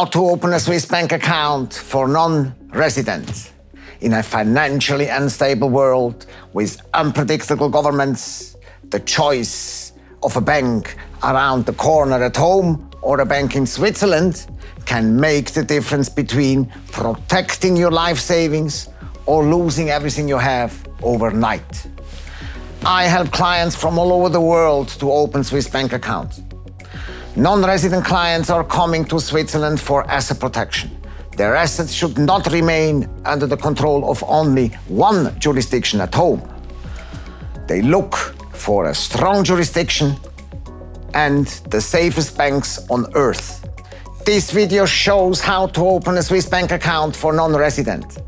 how to open a Swiss bank account for non-residents. In a financially unstable world with unpredictable governments, the choice of a bank around the corner at home or a bank in Switzerland can make the difference between protecting your life savings or losing everything you have overnight. I help clients from all over the world to open Swiss bank accounts. Non-resident clients are coming to Switzerland for asset protection. Their assets should not remain under the control of only one jurisdiction at home. They look for a strong jurisdiction and the safest banks on earth. This video shows how to open a Swiss bank account for non-resident.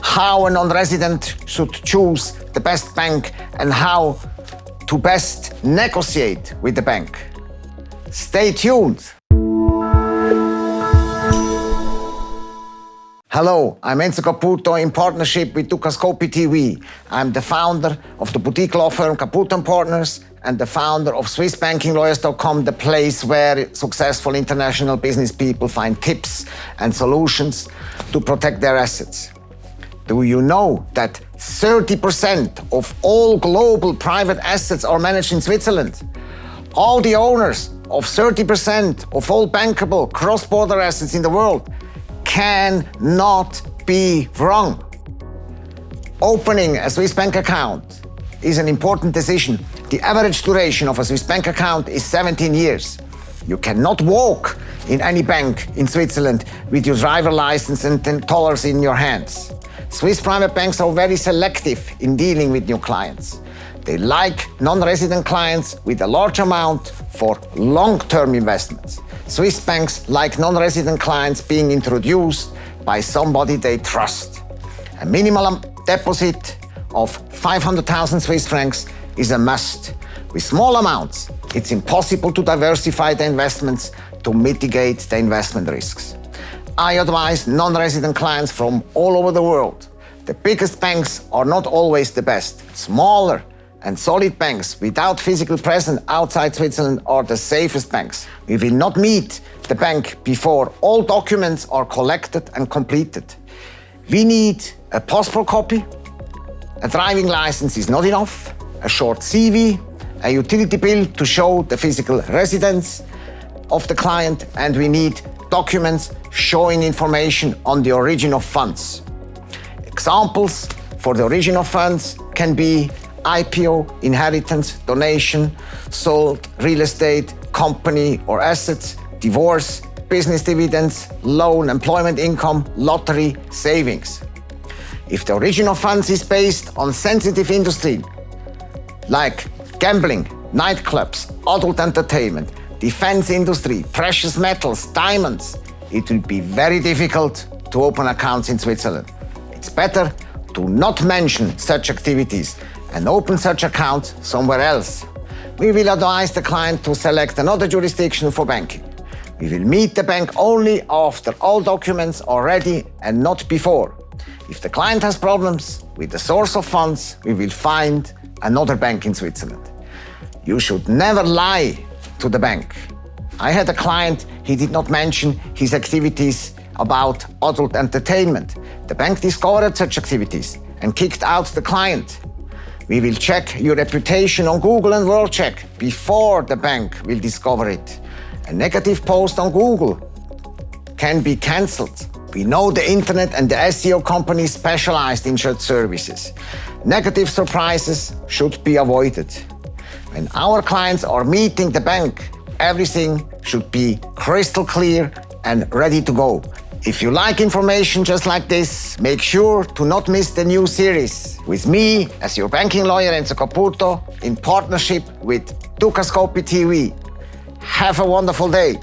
How a non-resident should choose the best bank and how to best negotiate with the bank. Stay tuned. Hello, I'm Enzo Caputo in partnership with Dukascopy TV. I'm the founder of the boutique law firm Caputo & Partners and the founder of SwissBankingLawyers.com, the place where successful international business people find tips and solutions to protect their assets. Do you know that 30% of all global private assets are managed in Switzerland? All the owners of 30% of all bankable cross-border assets in the world cannot be wrong. Opening a Swiss bank account is an important decision. The average duration of a Swiss bank account is 17 years. You cannot walk in any bank in Switzerland with your driver license and dollars in your hands. Swiss private banks are very selective in dealing with new clients. They like non-resident clients with a large amount for long-term investments. Swiss banks like non-resident clients being introduced by somebody they trust. A minimal deposit of 500,000 Swiss francs is a must. With small amounts, it's impossible to diversify the investments to mitigate the investment risks. I advise non-resident clients from all over the world. The biggest banks are not always the best. Smaller and solid banks without physical presence outside Switzerland are the safest banks. We will not meet the bank before all documents are collected and completed. We need a passport copy, a driving license is not enough, a short CV, a utility bill to show the physical residence of the client, and we need documents showing information on the origin of funds. Examples for the origin of funds can be IPO, inheritance, donation, sold real estate, company or assets, divorce, business dividends, loan, employment income, lottery, savings. If the origin of funds is based on sensitive industry, like gambling, nightclubs, adult entertainment, defense industry, precious metals, diamonds, it will be very difficult to open accounts in Switzerland. It's better to not mention such activities and open such accounts somewhere else. We will advise the client to select another jurisdiction for banking. We will meet the bank only after all documents are ready and not before. If the client has problems with the source of funds, we will find another bank in Switzerland. You should never lie to the bank. I had a client, he did not mention his activities about adult entertainment. The bank discovered such activities and kicked out the client. We will check your reputation on Google and WorldCheck before the bank will discover it. A negative post on Google can be cancelled. We know the internet and the SEO companies specialized in such services. Negative surprises should be avoided. When our clients are meeting the bank, everything should be crystal clear and ready to go. If you like information just like this, make sure to not miss the new series with me as your banking lawyer Enzo Caputo in partnership with Dukascopy TV. Have a wonderful day.